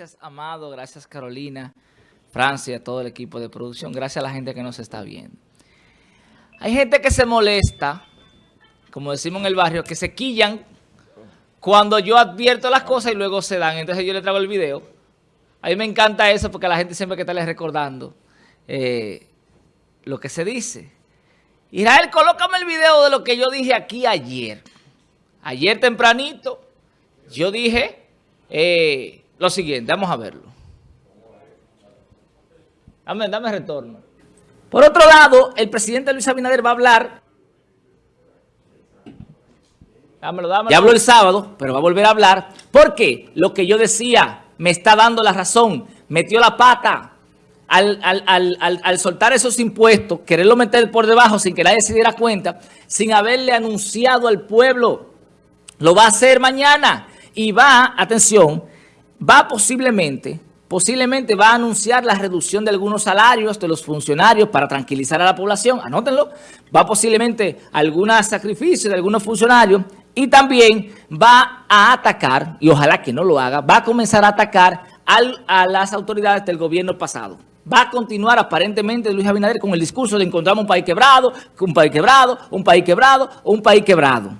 Gracias, Amado. Gracias, Carolina, Francia, todo el equipo de producción. Gracias a la gente que nos está viendo. Hay gente que se molesta, como decimos en el barrio, que se quillan cuando yo advierto las cosas y luego se dan. Entonces yo le traigo el video. A mí me encanta eso porque la gente siempre que está les recordando eh, lo que se dice. Israel, colócame el video de lo que yo dije aquí ayer. Ayer tempranito yo dije... Eh, lo siguiente, vamos a verlo. Dame, dame retorno. Por otro lado, el presidente Luis Abinader va a hablar. Dámelo, dámelo. Ya habló el sábado, pero va a volver a hablar. Porque lo que yo decía me está dando la razón. Metió la pata al, al, soltar esos impuestos, quererlo meter por debajo sin que nadie se diera cuenta, sin haberle anunciado al pueblo. Lo va a hacer mañana y va, atención, va posiblemente, posiblemente va a anunciar la reducción de algunos salarios de los funcionarios para tranquilizar a la población, anótenlo, va posiblemente algún sacrificio de algunos funcionarios y también va a atacar, y ojalá que no lo haga, va a comenzar a atacar a las autoridades del gobierno pasado. Va a continuar aparentemente Luis Abinader con el discurso de encontramos un país quebrado, un país quebrado, un país quebrado, un país quebrado.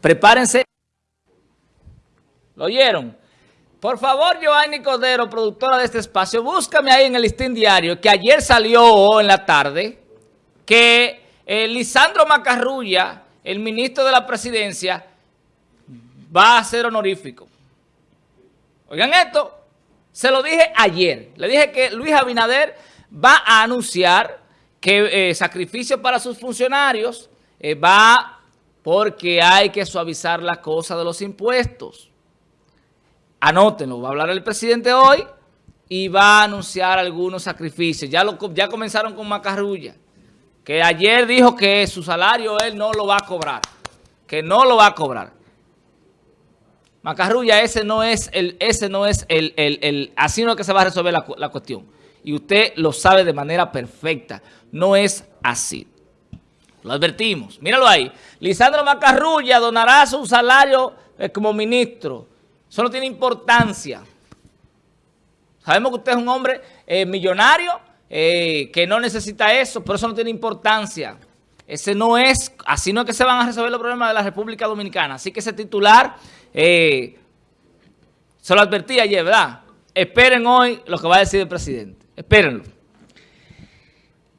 Prepárense. ¿Lo oyeron? Por favor, Joanny Codero, productora de este espacio, búscame ahí en el listín diario que ayer salió en la tarde que eh, Lisandro Macarrulla, el ministro de la presidencia, va a ser honorífico. Oigan esto, se lo dije ayer. Le dije que Luis Abinader va a anunciar que eh, sacrificio para sus funcionarios eh, va porque hay que suavizar la cosa de los impuestos. Anótenlo, va a hablar el presidente hoy y va a anunciar algunos sacrificios. Ya, lo, ya comenzaron con Macarrulla, que ayer dijo que su salario él no lo va a cobrar, que no lo va a cobrar. Macarrulla, ese no es el, ese no es el, el, así no es que se va a resolver la, la cuestión. Y usted lo sabe de manera perfecta. No es así. Lo advertimos. Míralo ahí. Lisandro Macarrulla donará su salario eh, como ministro eso no tiene importancia. Sabemos que usted es un hombre eh, millonario eh, que no necesita eso, pero eso no tiene importancia. Ese no es, así no es que se van a resolver los problemas de la República Dominicana. Así que ese titular, eh, se lo advertí ayer, ¿verdad? Esperen hoy lo que va a decir el presidente. Espérenlo.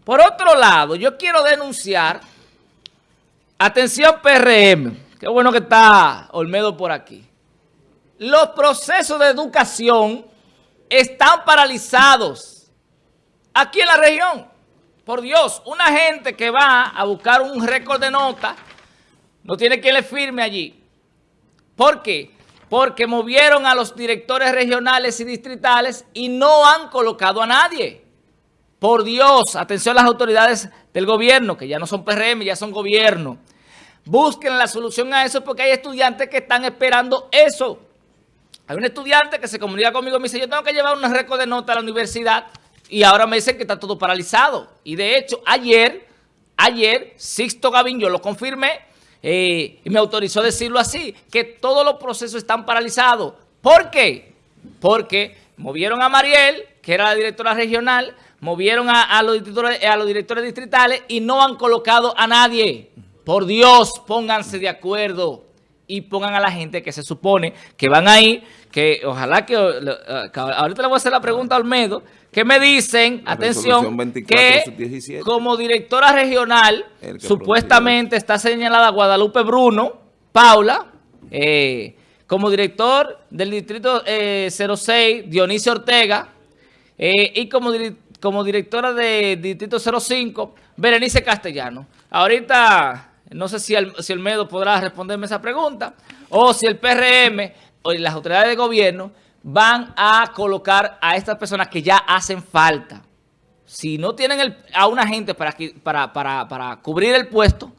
Por otro lado, yo quiero denunciar, atención PRM, qué bueno que está Olmedo por aquí los procesos de educación están paralizados aquí en la región. Por Dios, una gente que va a buscar un récord de nota no tiene quien le firme allí. ¿Por qué? Porque movieron a los directores regionales y distritales y no han colocado a nadie. Por Dios, atención a las autoridades del gobierno, que ya no son PRM, ya son gobierno. Busquen la solución a eso porque hay estudiantes que están esperando eso. Hay un estudiante que se comunica conmigo y me dice, yo tengo que llevar un récord de nota a la universidad y ahora me dicen que está todo paralizado. Y de hecho, ayer, ayer, Sixto Gavín, yo lo confirmé eh, y me autorizó a decirlo así, que todos los procesos están paralizados. ¿Por qué? Porque movieron a Mariel, que era la directora regional, movieron a, los, directores, a los directores distritales y no han colocado a nadie. Por Dios, pónganse de acuerdo y pongan a la gente que se supone que van ahí, que ojalá que, eh, ahorita le voy a hacer la pregunta a Olmedo, que me dicen, atención, que como directora regional, supuestamente está señalada Guadalupe Bruno, Paula, eh, como director del distrito 06, eh, Dionisio Ortega, y como, como directora del distrito 05, Berenice Castellano. Ahorita no sé si el, si el MEDO podrá responderme esa pregunta. O si el PRM las autoridades de gobierno van a colocar a estas personas que ya hacen falta. Si no tienen a una gente para, para, para, cubrir el puesto,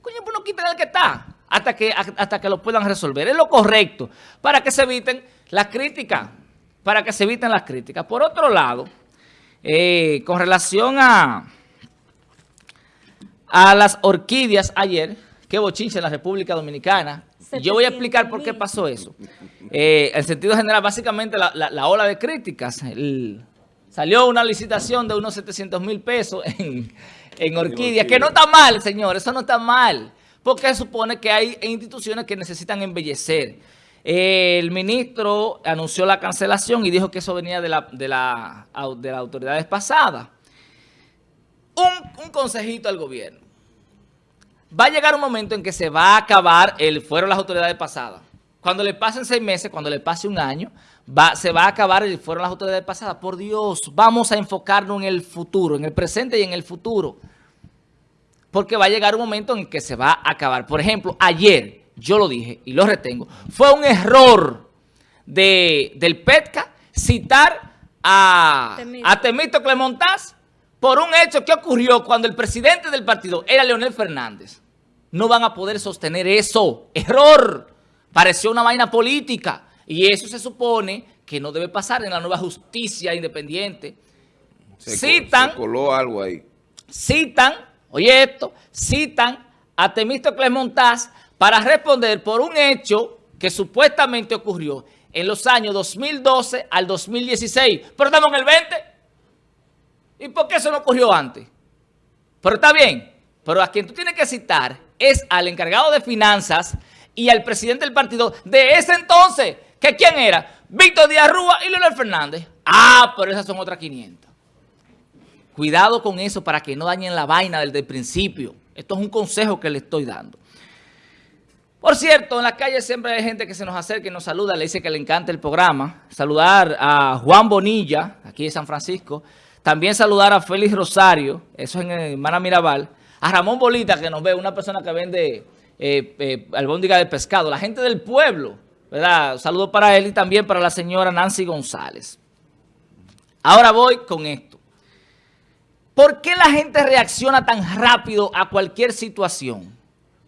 coño, pues no quiten el que está hasta que, hasta que lo puedan resolver. Es lo correcto para que se eviten las críticas. Para que se eviten las críticas. Por otro lado, eh, con relación a a las orquídeas ayer, qué bochinche en la República Dominicana. Yo voy a explicar por qué pasó eso. Eh, en sentido general, básicamente la, ola de críticas. salió una licitación de unos 700 mil pesos en, en Orquídea, que no está mal, señor, eso no está mal, porque supone que hay instituciones que necesitan embellecer. el ministro anunció la cancelación y dijo que eso venía de, la, de, la, de las autoridades pasadas. Un, un consejito al gobierno. Va a llegar un momento en que se va a acabar el fueron las autoridades pasadas. Cuando le pasen seis meses, cuando le pase un año, va, se va a acabar el fueron las autoridades pasadas. Por Dios, vamos a enfocarnos en el futuro, en el presente y en el futuro. Porque va a llegar un momento en que se va a acabar. Por ejemplo, ayer, yo lo dije y lo retengo, fue un error de, del PETCA citar a Temito, a Temito Clemontaz por un hecho que ocurrió cuando el presidente del partido era Leonel Fernández. No van a poder sostener eso. ¡Error! Pareció una vaina política. Y eso se supone que no debe pasar en la nueva justicia independiente. citan, coló algo ahí. Citan, oye esto, citan a Temístocles Montaz para responder por un hecho que supuestamente ocurrió en los años 2012 al 2016. Pero estamos en el 20. ¿Y por qué eso no ocurrió antes? Pero está bien. Pero a quien tú tienes que citar es al encargado de finanzas y al presidente del partido de ese entonces. ¿Que quién era? Víctor Díaz Rúa y Leonel Fernández. Ah, pero esas son otras 500. Cuidado con eso para que no dañen la vaina desde el principio. Esto es un consejo que le estoy dando. Por cierto, en la calle siempre hay gente que se nos acerca y nos saluda, le dice que le encanta el programa. Saludar a Juan Bonilla, aquí de San Francisco. También saludar a Félix Rosario, eso es en Hermana Mirabal. A Ramón Bolita, que nos ve, una persona que vende eh, eh, albóndiga de pescado. La gente del pueblo, ¿verdad? Saludo para él y también para la señora Nancy González. Ahora voy con esto. ¿Por qué la gente reacciona tan rápido a cualquier situación?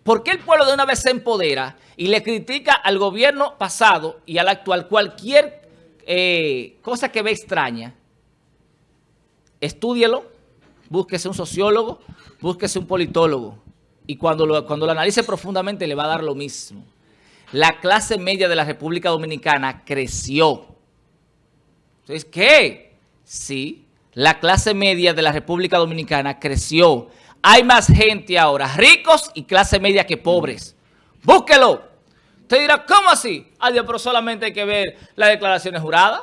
¿Por qué el pueblo de una vez se empodera y le critica al gobierno pasado y al actual cualquier eh, cosa que ve extraña? Estúdielo, búsquese un sociólogo, búsquese un politólogo. Y cuando lo, cuando lo analice profundamente le va a dar lo mismo. La clase media de la República Dominicana creció. Entonces, ¿qué? Sí, la clase media de la República Dominicana creció. Hay más gente ahora, ricos y clase media que pobres. Búsquelo. Usted dirá, ¿cómo así? Adiós, pero solamente hay que ver las declaraciones juradas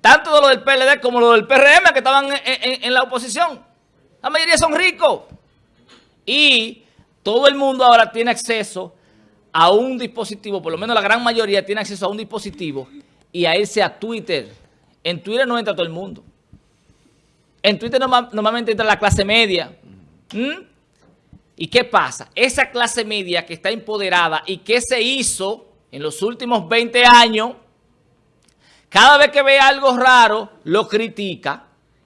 tanto de lo del PLD como lo del PRM que estaban en, la oposición. La mayoría son ricos. Y todo el mundo ahora tiene acceso a un dispositivo, por lo menos la gran mayoría tiene acceso a un dispositivo y a irse a Twitter. En Twitter no entra todo el mundo. En Twitter normalmente entra la clase media. ¿Mm? ¿Y qué pasa? Esa clase media que está empoderada y que se hizo en los últimos 20 años cada vez que ve algo raro, lo critica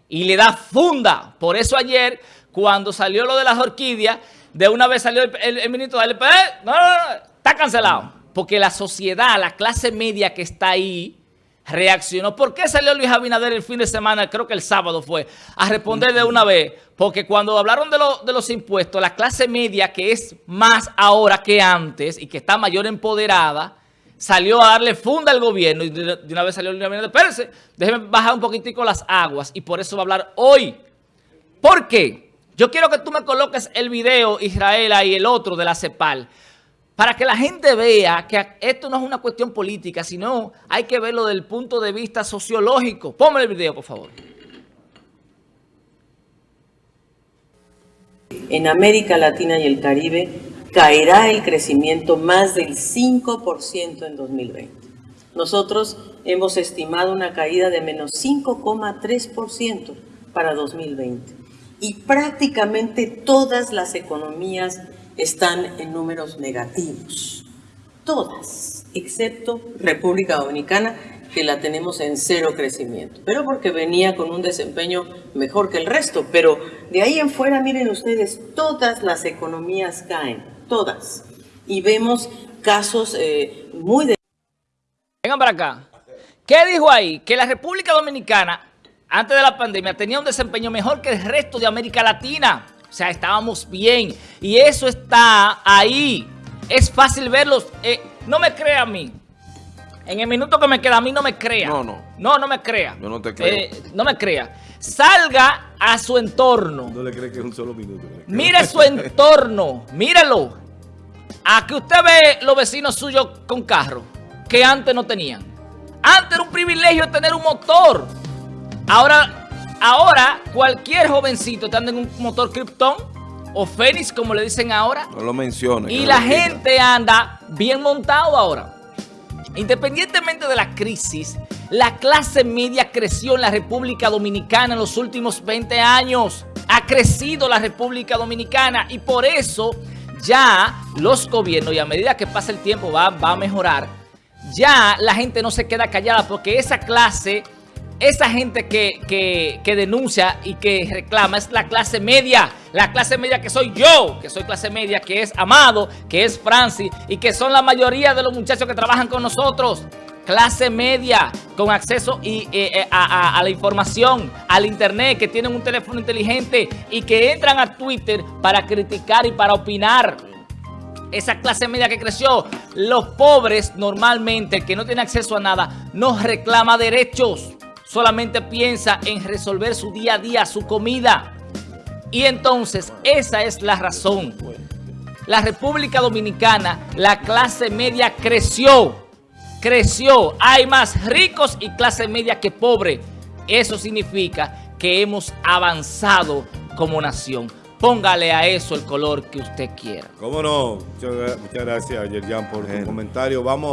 y le da funda. Por eso ayer, cuando salió lo de las orquídeas, de una vez salió el, ministro del LPD, no, no, no, está cancelado. Porque la sociedad, la clase media que está ahí, reaccionó. ¿Por qué salió Luis Abinader el fin de semana, creo que el sábado fue, a responder de una vez? Porque cuando hablaron de, de los impuestos, la clase media, que es más ahora que antes y que está mayor empoderada, salió a darle funda al gobierno y de una vez salió el gobierno, espérense, déjeme bajar un poquitico las aguas y por eso va a hablar hoy. ¿Por qué? Yo quiero que tú me coloques el video, Israel, y el otro de la CEPAL, para que la gente vea que esto no es una cuestión política, sino hay que verlo desde el punto de vista sociológico. Ponme el video, por favor. En América Latina y el Caribe caerá el crecimiento más del 5% en 2020. Nosotros hemos estimado una caída de menos 5,3% para 2020. Y prácticamente todas las economías están en números negativos. Todas, excepto República Dominicana, que la tenemos en cero crecimiento, pero porque venía con un desempeño mejor que el resto. Pero de ahí en fuera, miren ustedes, todas las economías caen todas. Y vemos casos eh, muy de... Vengan para acá. ¿Qué dijo ahí? Que la República Dominicana, antes de la pandemia, tenía un desempeño mejor que el resto de América Latina. O sea, estábamos bien. Y eso está ahí. Es fácil verlos. Eh, no me crea a mí. En el minuto que me queda, a mí no me crea. No, no. No, no me crea. Yo no te creo. Eh, no me crea. Salga a su entorno. No le crees que es un solo minuto. Mire su entorno. Míralo. A que usted ve los vecinos suyos con carro que antes no tenían. Antes era un privilegio tener un motor. Ahora, ahora cualquier jovencito está en un motor Krypton o Fénix, como le dicen ahora. No lo menciones. Y la gente anda bien montado ahora. Independientemente de la crisis, la clase media creció en la República Dominicana en los últimos 20 años. Ha crecido la República Dominicana y por eso ya los gobiernos, y a medida que pasa el tiempo va, va a mejorar, ya la gente no se queda callada porque esa clase, esa gente que, que- que denuncia y que reclama es la clase media. La clase media que soy yo, que soy clase media, que es Amado, que es Francis y que son la mayoría de los muchachos que trabajan con nosotros. Clase media, con acceso y, eh, eh, a, la información, al internet, que tienen un teléfono inteligente y que entran a Twitter para criticar y para opinar esa clase media que creció, los pobres normalmente, que no tiene acceso a nada, no reclama derechos, solamente piensa en resolver su día a día, su comida. Y entonces, esa es la razón. La República Dominicana, la clase media creció, creció. Hay más ricos y clase media que pobre. Eso significa que hemos avanzado como nación. Póngale a eso el color que usted quiera. ¿Cómo no? Muchas, gra- muchas gracias, Yerjan, por tu comentario. Vamos.